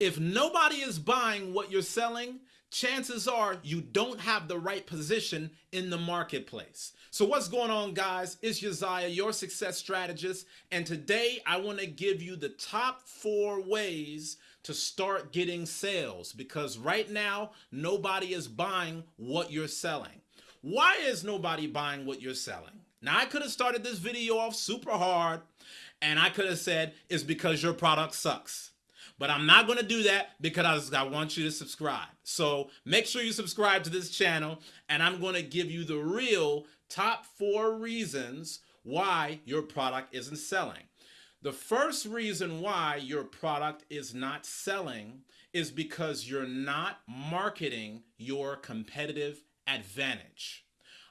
If nobody is buying what you're selling, chances are you don't have the right position in the marketplace. So what's going on guys? It's Josiah, your success strategist. And today I wanna give you the top four ways to start getting sales because right now nobody is buying what you're selling. Why is nobody buying what you're selling? Now I could have started this video off super hard and I could have said it's because your product sucks. But I'm not going to do that because I want you to subscribe. So make sure you subscribe to this channel and I'm going to give you the real top four reasons why your product isn't selling. The first reason why your product is not selling is because you're not marketing your competitive advantage.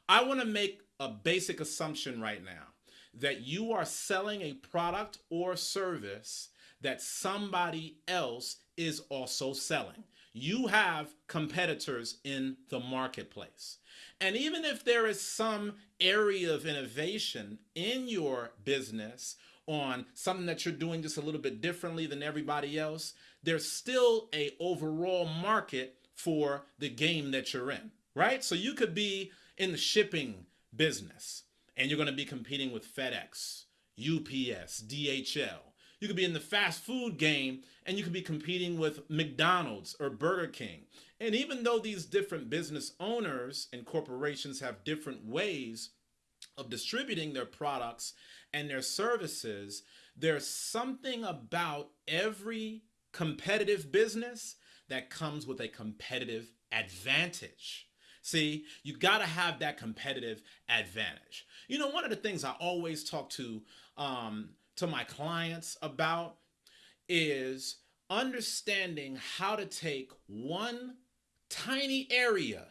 I want to make a basic assumption right now that you are selling a product or service that somebody else is also selling. You have competitors in the marketplace. And even if there is some area of innovation in your business on something that you're doing just a little bit differently than everybody else, there's still a overall market for the game that you're in, right? So you could be in the shipping business and you're going to be competing with FedEx, UPS, DHL, you could be in the fast food game and you could be competing with McDonald's or Burger King. And even though these different business owners and corporations have different ways of distributing their products and their services, there's something about every competitive business that comes with a competitive advantage. See, you got to have that competitive advantage. You know, one of the things I always talk to um, to my clients about is understanding how to take one tiny area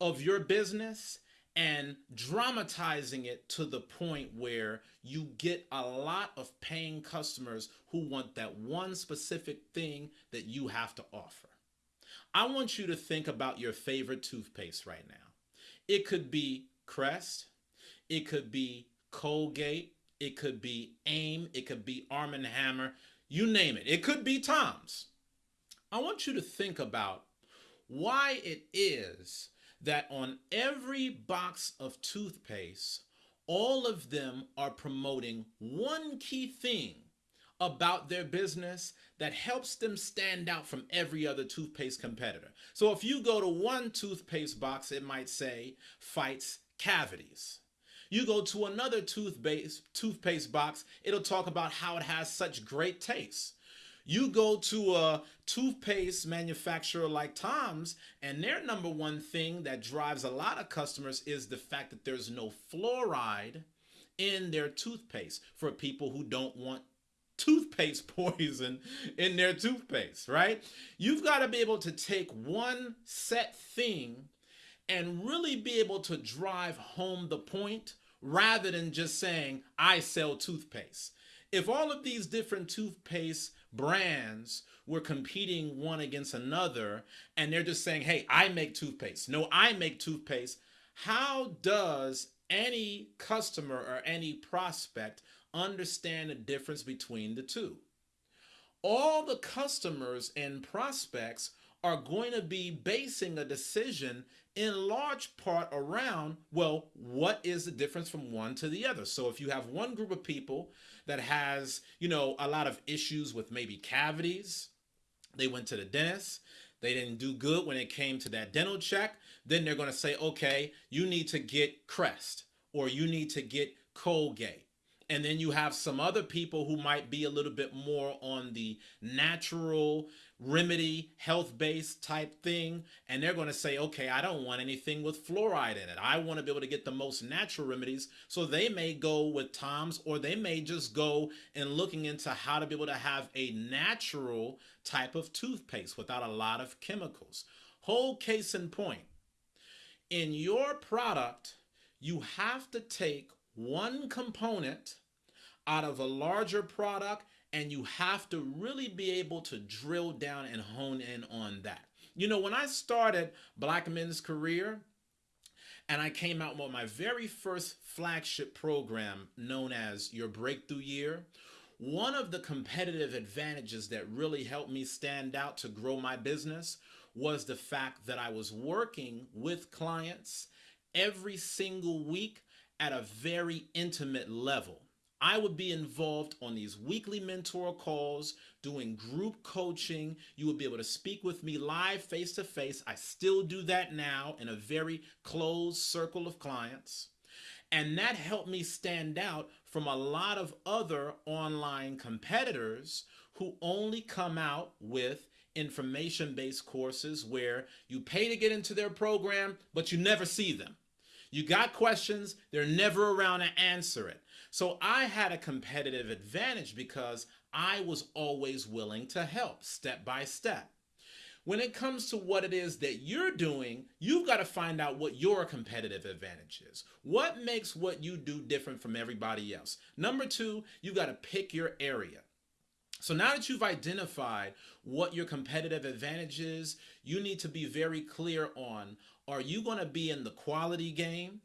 of your business and dramatizing it to the point where you get a lot of paying customers who want that one specific thing that you have to offer. I want you to think about your favorite toothpaste right now. It could be Crest, it could be Colgate, it could be AIM, it could be Arm & Hammer, you name it. It could be Tom's. I want you to think about why it is that on every box of toothpaste, all of them are promoting one key thing about their business that helps them stand out from every other toothpaste competitor. So if you go to one toothpaste box, it might say fights cavities. You go to another toothpaste, toothpaste box, it'll talk about how it has such great taste. You go to a toothpaste manufacturer like Tom's, and their number one thing that drives a lot of customers is the fact that there's no fluoride in their toothpaste for people who don't want toothpaste poison in their toothpaste, right? You've got to be able to take one set thing and really be able to drive home the point rather than just saying, I sell toothpaste. If all of these different toothpaste brands were competing one against another and they're just saying, hey, I make toothpaste. No, I make toothpaste. How does any customer or any prospect understand the difference between the two? All the customers and prospects are going to be basing a decision in large part around, well, what is the difference from one to the other? So if you have one group of people that has, you know, a lot of issues with maybe cavities, they went to the dentist, they didn't do good when it came to that dental check, then they're going to say, okay, you need to get Crest or you need to get Colgate and then you have some other people who might be a little bit more on the natural remedy health based type thing. And they're going to say okay i don't want anything with fluoride in it. I want to be able to get the most natural remedies. So they may go with tom's or they may just go and looking into how to be able to have a natural type of toothpaste without a lot of chemicals. Whole case in point. In your product you have to take one component out of a larger product and you have to really be able to drill down and hone in on that. You know, when I started Black Men's Career and I came out with my very first flagship program known as Your Breakthrough Year, one of the competitive advantages that really helped me stand out to grow my business was the fact that I was working with clients every single week at a very intimate level. I would be involved on these weekly mentor calls, doing group coaching. You would be able to speak with me live face to face. I still do that now in a very closed circle of clients. And that helped me stand out from a lot of other online competitors who only come out with information based courses where you pay to get into their program, but you never see them. You got questions, they're never around to answer it. So I had a competitive advantage because I was always willing to help step by step. When it comes to what it is that you're doing, you've got to find out what your competitive advantage is. What makes what you do different from everybody else? Number two, you've got to pick your area. So now that you've identified what your competitive advantage is, you need to be very clear on are you going to be in the quality game?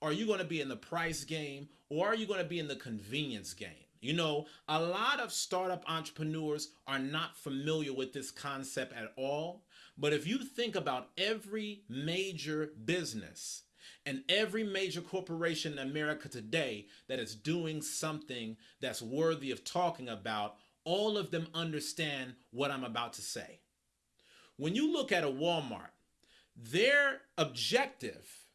Are you going to be in the price game? Or are you going to be in the convenience game? You know, a lot of startup entrepreneurs are not familiar with this concept at all. But if you think about every major business and every major corporation in America today that is doing something that's worthy of talking about, all of them understand what I'm about to say. When you look at a Walmart, their objective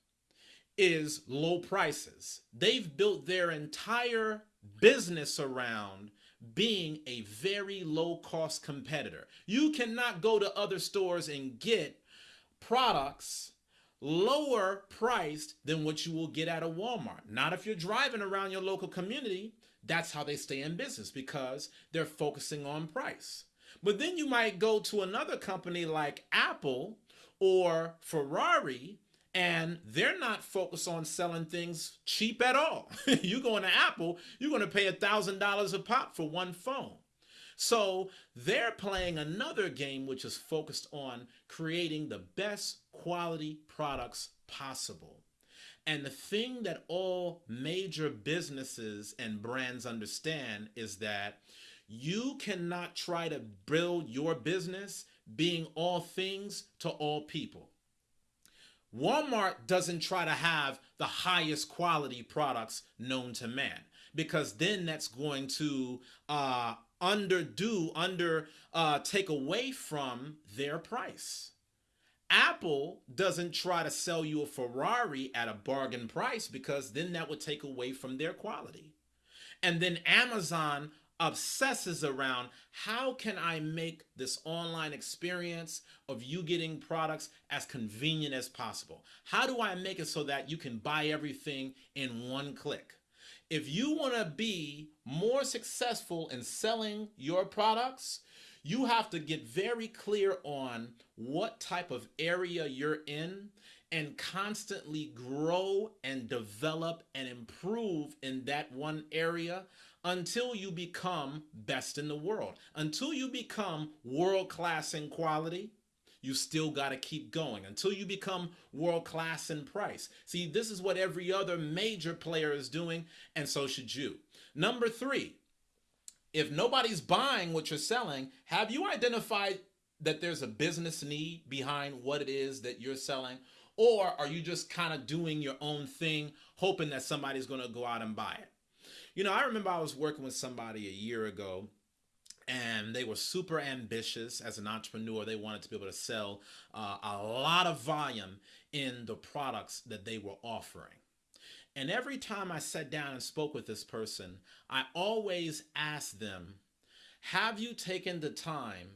is low prices. They've built their entire business around being a very low cost competitor. You cannot go to other stores and get products lower priced than what you will get at a Walmart. Not if you're driving around your local community. That's how they stay in business because they're focusing on price. But then you might go to another company like Apple or Ferrari and they're not focused on selling things cheap at all. you go into Apple, you're going to pay a thousand dollars a pop for one phone. So they're playing another game which is focused on creating the best quality products possible. And the thing that all major businesses and brands understand is that you cannot try to build your business being all things to all people. Walmart doesn't try to have the highest quality products known to man because then that's going to uh, underdo, under uh, take away from their price. Apple doesn't try to sell you a Ferrari at a bargain price because then that would take away from their quality. And then Amazon obsesses around how can I make this online experience of you getting products as convenient as possible? How do I make it so that you can buy everything in one click? If you want to be more successful in selling your products, you have to get very clear on what type of area you're in and constantly grow and develop and improve in that one area until you become best in the world. Until you become world class in quality, you still got to keep going until you become world class in price. See, this is what every other major player is doing, and so should you. Number three, if nobody's buying what you're selling, have you identified that there's a business need behind what it is that you're selling? Or are you just kind of doing your own thing, hoping that somebody's going to go out and buy it? You know, I remember I was working with somebody a year ago and they were super ambitious as an entrepreneur. They wanted to be able to sell uh, a lot of volume in the products that they were offering. And every time I sat down and spoke with this person, I always asked them, Have you taken the time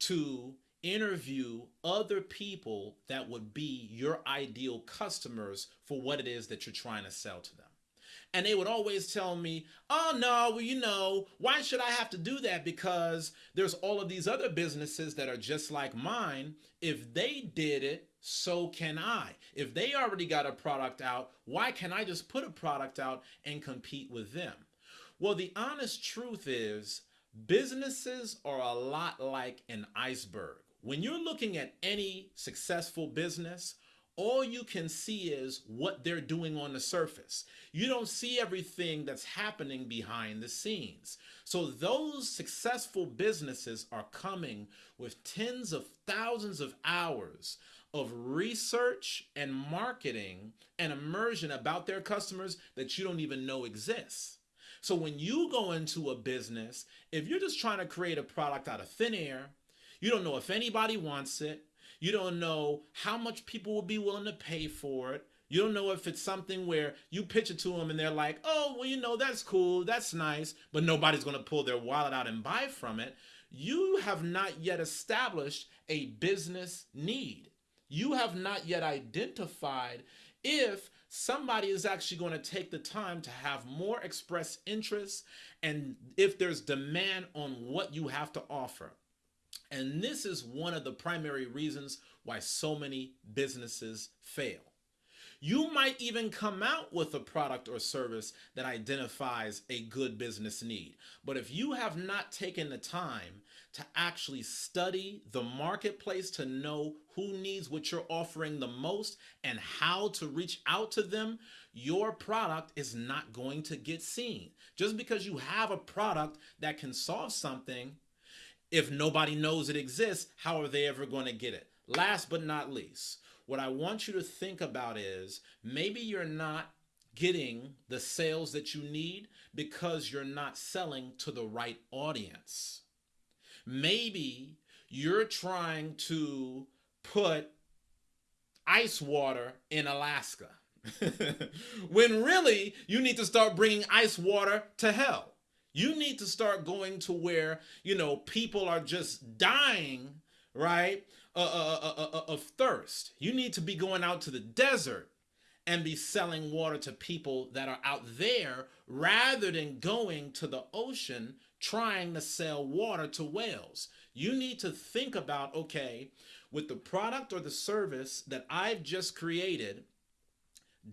to interview other people that would be your ideal customers for what it is that you're trying to sell to them? And they would always tell me, oh, no, well, you know, why should I have to do that? Because there's all of these other businesses that are just like mine. If they did it, so can I. If they already got a product out, why can't I just put a product out and compete with them? Well, the honest truth is, businesses are a lot like an iceberg. When you're looking at any successful business, all you can see is what they're doing on the surface. You don't see everything that's happening behind the scenes. So those successful businesses are coming with tens of thousands of hours of research and marketing and immersion about their customers that you don't even know exists. So when you go into a business, if you're just trying to create a product out of thin air, you don't know if anybody wants it, you don't know how much people will be willing to pay for it. You don't know if it's something where you pitch it to them and they're like, oh, well, you know, that's cool, that's nice, but nobody's going to pull their wallet out and buy from it. You have not yet established a business need. You have not yet identified if somebody is actually going to take the time to have more express interest and if there's demand on what you have to offer. And this is one of the primary reasons why so many businesses fail. You might even come out with a product or service that identifies a good business need. But if you have not taken the time to actually study the marketplace to know who needs what you're offering the most and how to reach out to them, your product is not going to get seen. Just because you have a product that can solve something if nobody knows it exists, how are they ever going to get it? Last but not least, what I want you to think about is maybe you're not getting the sales that you need because you're not selling to the right audience. Maybe you're trying to put ice water in Alaska when really you need to start bringing ice water to hell. You need to start going to where, you know, people are just dying, right, uh, uh, uh, of thirst. You need to be going out to the desert and be selling water to people that are out there rather than going to the ocean trying to sell water to whales. You need to think about, okay, with the product or the service that I've just created,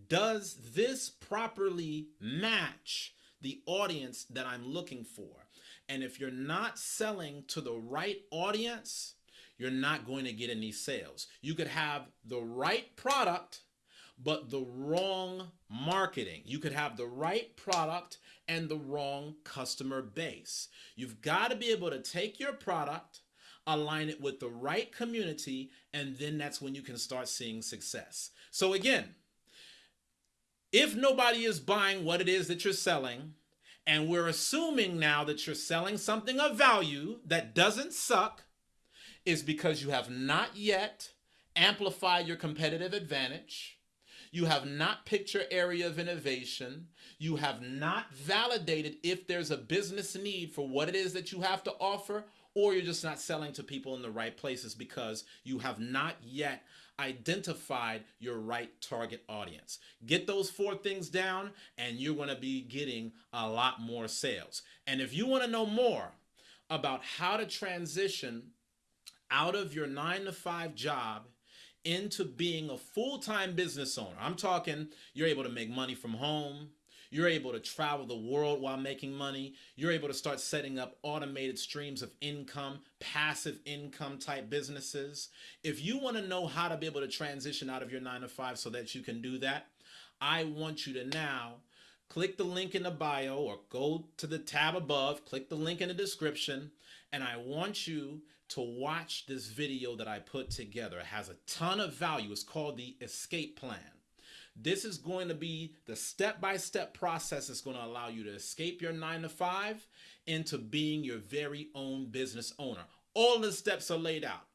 does this properly match the audience that I'm looking for. And if you're not selling to the right audience, you're not going to get any sales. You could have the right product, but the wrong marketing. You could have the right product and the wrong customer base. You've got to be able to take your product, align it with the right community, and then that's when you can start seeing success. So again, if nobody is buying what it is that you're selling, and we're assuming now that you're selling something of value that doesn't suck, is because you have not yet amplified your competitive advantage. You have not picked your area of innovation. You have not validated if there's a business need for what it is that you have to offer, or you're just not selling to people in the right places because you have not yet identified your right target audience. Get those four things down and you're going to be getting a lot more sales. And if you want to know more about how to transition out of your nine to five job into being a full-time business owner, I'm talking you're able to make money from home, you're able to travel the world while making money. You're able to start setting up automated streams of income, passive income type businesses. If you want to know how to be able to transition out of your nine to five so that you can do that, I want you to now click the link in the bio or go to the tab above, click the link in the description, and I want you to watch this video that I put together. It has a ton of value. It's called the Escape Plan. This is going to be the step-by-step process that's going to allow you to escape your nine to five into being your very own business owner. All the steps are laid out.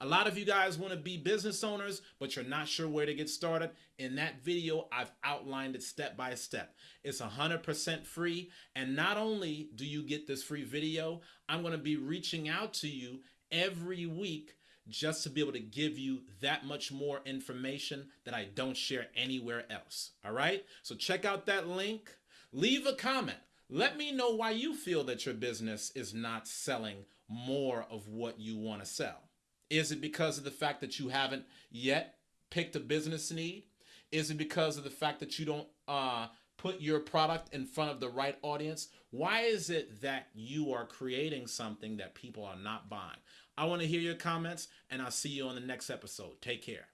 A lot of you guys want to be business owners, but you're not sure where to get started. In that video, I've outlined it step by step. It's 100% free. And not only do you get this free video, I'm going to be reaching out to you every week just to be able to give you that much more information that I don't share anywhere else. All right. So check out that link. Leave a comment. Let me know why you feel that your business is not selling more of what you want to sell. Is it because of the fact that you haven't yet picked a business need? Is it because of the fact that you don't uh, put your product in front of the right audience? Why is it that you are creating something that people are not buying? I want to hear your comments, and I'll see you on the next episode. Take care.